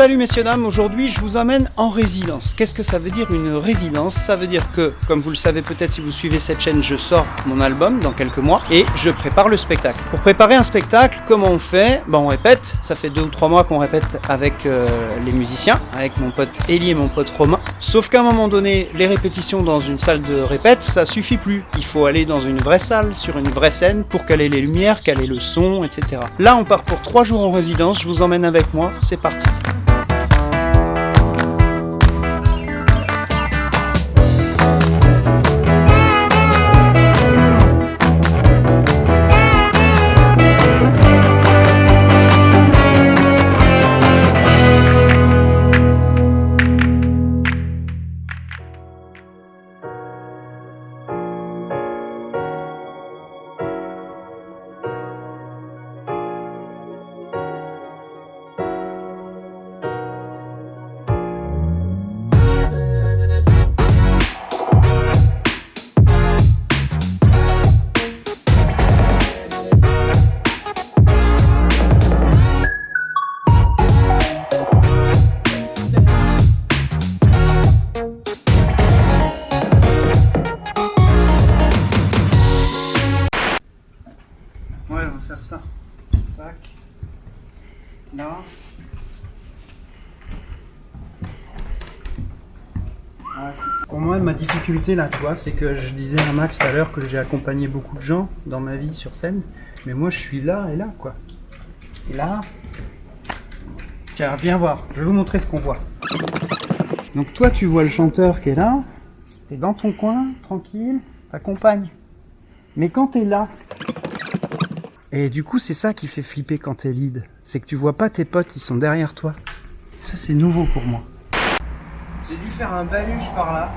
Salut messieurs dames, aujourd'hui je vous emmène en résidence. Qu'est-ce que ça veut dire une résidence? Ça veut dire que, comme vous le savez peut-être si vous suivez cette chaîne, je sors mon album dans quelques mois et je prépare le spectacle. Pour préparer un spectacle, comment on fait? Ben on répète, ça fait deux ou trois mois qu'on répète avec euh, les musiciens, avec mon pote Elie et mon pote Romain. Sauf qu'à un moment donné, les répétitions dans une salle de répète, ça suffit plus. Il faut aller dans une vraie salle, sur une vraie scène, pour caler les lumières, caler le son, etc. Là on part pour trois jours en résidence, je vous emmène avec moi, c'est parti. Pour moi, ma difficulté là, tu vois, c'est que je disais à Max tout à l'heure que j'ai accompagné beaucoup de gens dans ma vie sur scène, mais moi je suis là et là, quoi. Et là. Tiens, viens voir, je vais vous montrer ce qu'on voit. Donc toi, tu vois le chanteur qui est là, t'es dans ton coin, tranquille, t'accompagnes. Mais quand t'es là, et du coup, c'est ça qui fait flipper quand t'es lead. C'est que tu vois pas tes potes, ils sont derrière toi. Ça, c'est nouveau pour moi. Faire un baluche par là,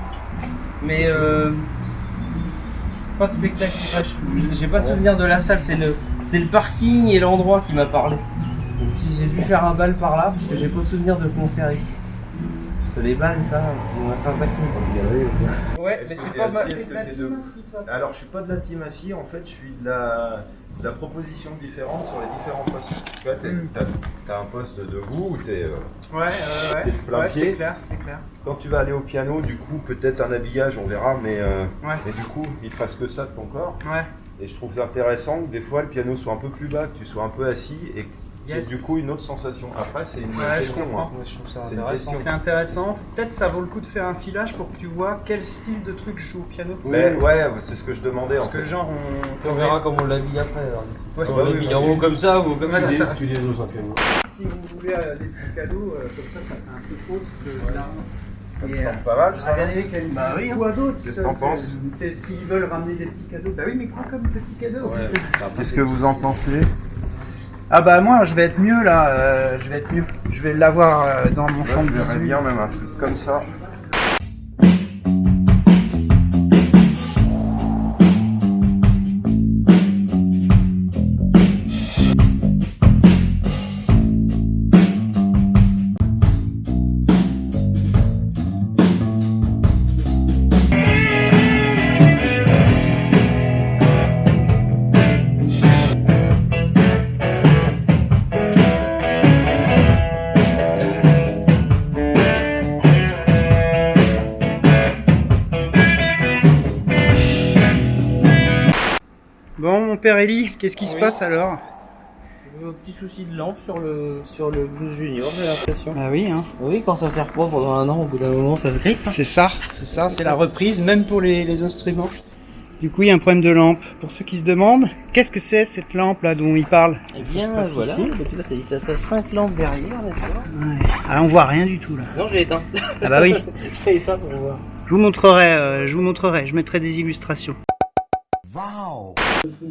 mais euh, pas de spectacle. J'ai pas souvenir de la salle, c'est le, c'est le parking et l'endroit qui m'a parlé. J'ai dû faire un bal par là, parce que j'ai pas souvenir de concert ici. Les balles, ça, on a fait un paquet. Ouais, Est-ce mais c'est pas mal. Alors, je suis pas de la team assis, en fait, je suis de la, de la proposition différente sur les différents postes. Tu vois, t'es- Mm. t'as un poste debout où t'es. euh, Ouais, ouais, T'es plein pied. clair, c'est clair. Quand tu vas aller au piano, du coup, peut-être un habillage, on verra, mais, euh, Ouais. mais du coup, il te reste que ça de ton corps. Ouais. Et je trouve ça intéressant que des fois le piano soit un peu plus bas, que tu sois un peu assis et que Yes. du coup une autre sensation. Après, c'est une Ouais, je question. comprends. hein. Ouais, je trouve ça intéressant. C'est intéressant. Peut-être ça vaut le coup de faire un filage pour que tu vois quel style de truc je joue au piano. Mais ouais, c'est ce que je demandais en Parce que fait. genre, on. On verra comment on l'habille après. alors. Ouais, on bah l'habille en haut comme ça ou comme Ouais, ça. c'est ça. Tu les oses un peu. Si vous voulez euh, des petits cadeaux, euh, comme ça, ça fait un peu autre que là. Ça me semble euh, pas mal ça. Regardez quel Bah oui, hein. quoi d'autre Qu'est-ce que t'en euh, penses c'est- S'ils veulent ramener des petits cadeaux, bah oui, mais quoi comme petit cadeau Ouais. Qu'est-ce que vous en pensez? Ah bah moi, je vais être mieux là. euh, je vais être mieux. Je vais l'avoir euh, dans mon champ Je de verrais 18. bien même un truc comme ça. Père Eli, qu'est-ce qui se Oui. passe alors Un petit souci de lampe sur le, sur le blues junior, j'ai l'impression. Bah oui, hein. Oui, quand ça sert pas pendant un an, au bout d'un moment, ça se grippe. C'est ça, c'est ça, c'est la reprise, même pour les, les instruments. Du coup, il y a un problème de lampe. Pour ceux qui se demandent, qu'est-ce que c'est cette lampe là dont il parle Eh Ça bien, se passe voilà. t'as- t'as t'as cinq lampes derrière, n'est-ce pas? Ouais. Ah, on voit rien du tout là. Non, je l'ai éteint. Ah bah oui. je l'ai éteint pour voir. Je vous montrerai, euh, je vous montrerai, je mettrai des illustrations. Ça, c'est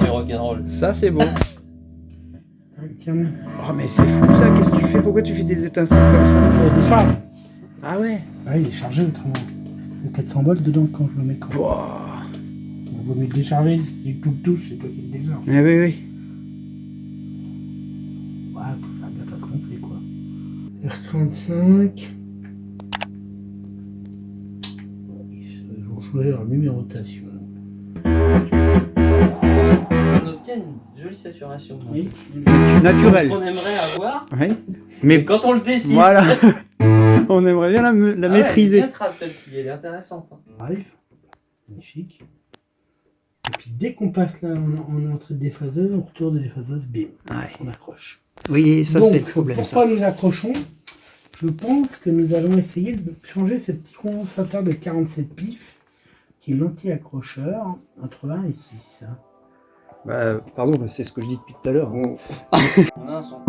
du rock'n'roll. Ça, c'est beau. Oh, mais c'est fou ça, qu'est-ce que tu fais? Pourquoi tu fais des étincelles comme ça? Je décharge. Ah ouais Ah, il est chargé autrement. Il y a 400 volts dedans quand je le mets. Pouah. vaut mieux le décharger. Si tu le touches, c'est toi qui le décharge. Eh oui, oui. Ouais, faut faire gaffe à ce qu'on fait, quoi. R35. Ils vont choisir leur numérotation. On obtient une jolie saturation. Oui. Naturel. On aimerait avoir, Oui. mais Mais quand on le décide. voilà. On aimerait bien la, Ah ouais, maîtriser. Elle est bien crade celle-ci, elle est intéressante. hein. Arrive. Magnifique. Et puis dès qu'on passe là en, en entrée de déphaseuse, on retourne de déphaseuse, bim, Ouais. on accroche. Oui, ça c'est le problème. pourquoi Ça. nous accrochons Je pense que nous allons essayer de changer ce petit condensateur de 47 pif, qui est l'anti-accrocheur, entre 1 et 6. hein. Bah, pardon, c'est ce que je dis depuis tout à l'heure. On a un son.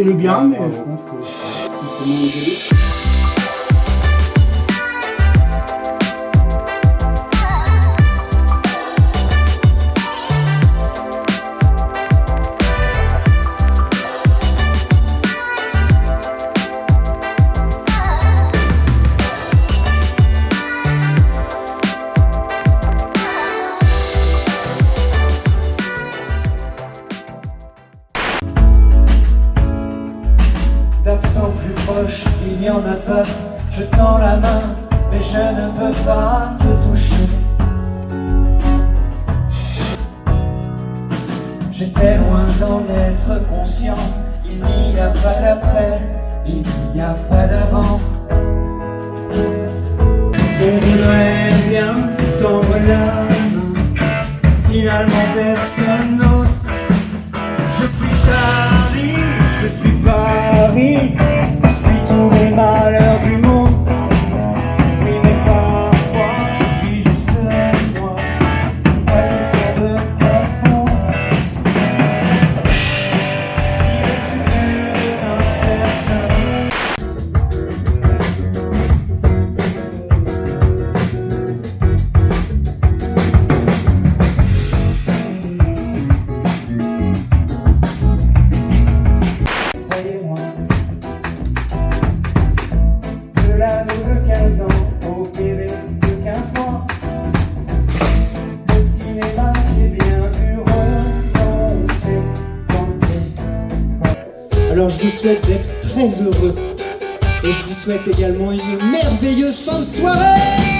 C'est le bien, mais je pense que mais je ne peux pas te toucher. J'étais loin d'en être conscient. Il n'y a pas d'après, il n'y a pas d'avant. On voudrait bien tendre la main. Finalement, personne n'ose. Je suis Charlie, je suis Paris, je suis tous les malheurs je vous souhaite d'être très heureux. Et je vous souhaite également une merveilleuse fin de soirée